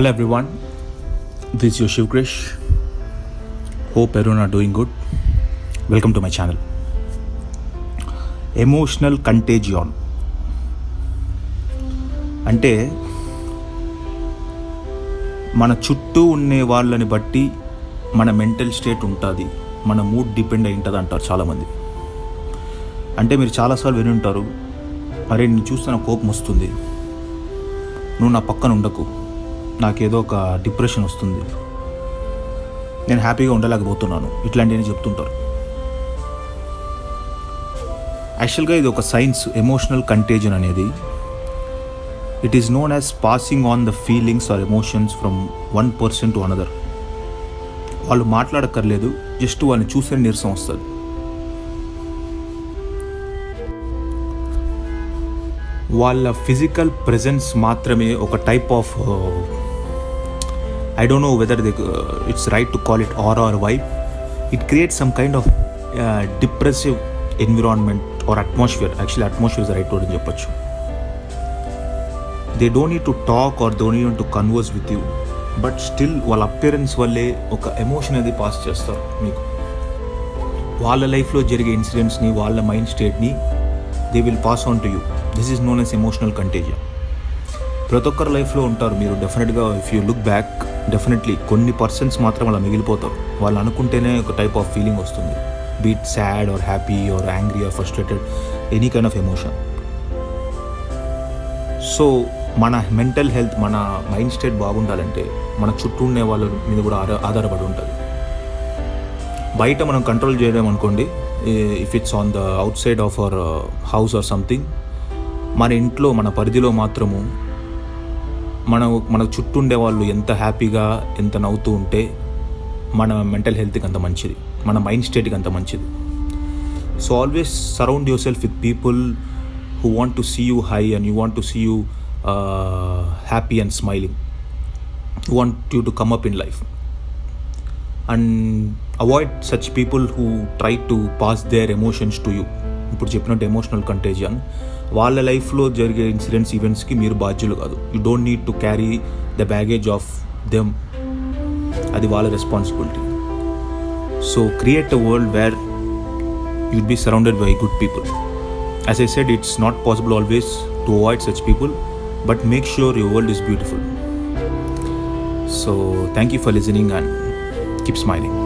Hello everyone, this is your Shiv Krish. Hope everyone are doing good. Welcome to my channel. Emotional contagion అంటే మన చుట్టూ ఉండే వాళ్ళని బట్టి మన మెంటల్ స్టేట్ ఉంటుంది. మన మూడ్ డిపెండ్ అయి ఉంటుంది అంటారు చాలామంది. అంటే మీరు చాలాసార్లు విని ఉంటారు అరే నేను చూస్తే నాకు కోపం వస్తుంది. నువ్వు నా పక్కన ఉండకు. నాకేదో ఒక డిప్రెషన్ వస్తుంది. నేను హ్యాపీగా ఉండలేకపోతున్నాను. ఇట్లాంటివన్నీ చెప్తుంటారు. యాక్చువల్గా ఇది ఒక సైన్స్ ఎమోషనల్ కంటేజన్ అనేది. It is known as passing on the feelings or emotions from one person to another వాళ్ళు మాట్లాడక్కర్లేదు జస్ట్ వాళ్ళని చూసే నీరసం వస్తుంది. వాళ్ళ ఫిజికల్ ప్రెజెన్స్ మాత్రమే ఒక type of I don't know whether the it's right to call it or or vibe it create some kind of depressive environment or atmosphere actually atmosphere is right word అని చెప్పొచ్చు they don't need to talk or don't need to converse with you but still వాళ్ళ appearance వల్లే ఒక emotion అది pass చేస్తారు మీకు. వాళ్ళ లైఫ్లో జరిగే ఇన్సిడెంట్స్ని వాళ్ళ mind స్టేట్ని they will pass on to you this is known as emotional contagion ప్రతి ఒక్కరి లైఫ్లో ఉంటారు. మీరు డెఫినెట్గా if you look back definitely కొన్ని పర్సన్స్ మాత్రం అలా మిగిలిపోతారు. వాళ్ళు అనుకుంటేనే ఒక టైప్ ఆఫ్ ఫీలింగ్ వస్తుంది. Be it sad or happy or angry or frustrated any kind of emotion so మన మెంటల్ హెల్త్ మన మైండ్ స్టేట్ బాగుండాలంటే మన చుట్టూ ఉండే వాళ్ళ మీద కూడా ఆధార ఆధారపడి ఉంటుంది. బయట మనం కంట్రోల్ చేయడం అనుకోండి. If it's on the outside of our house or something మన ఇంట్లో మన పరిధిలో మాత్రము మన మన చుట్టూ ఉండే వాళ్ళు ఎంత హ్యాపీగా ఎంత నవ్వుతూ ఉంటే మన మెంటల్ హెల్త్కి అంత మంచిది. మన మైండ్ స్టేట్కి అంత మంచిది. So always surround yourself with people who want to see you high and you want to see you happy and smiling. who want you to come up in life. And avoid such people who try to pass their emotions to you. ఇప్పుడు చెప్పినట్టు emotional contagion వాళ్ళ లైఫ్లో జరిగే incidents ఈవెంట్స్కి మీరు బాధ్యులు కాదు. You don't need to carry the baggage of them అది వాళ్ళ responsibility so create a world where you'd be surrounded by good people as I said it's not possible always to avoid such people but make sure your world is beautiful so thank you for listening and keep smiling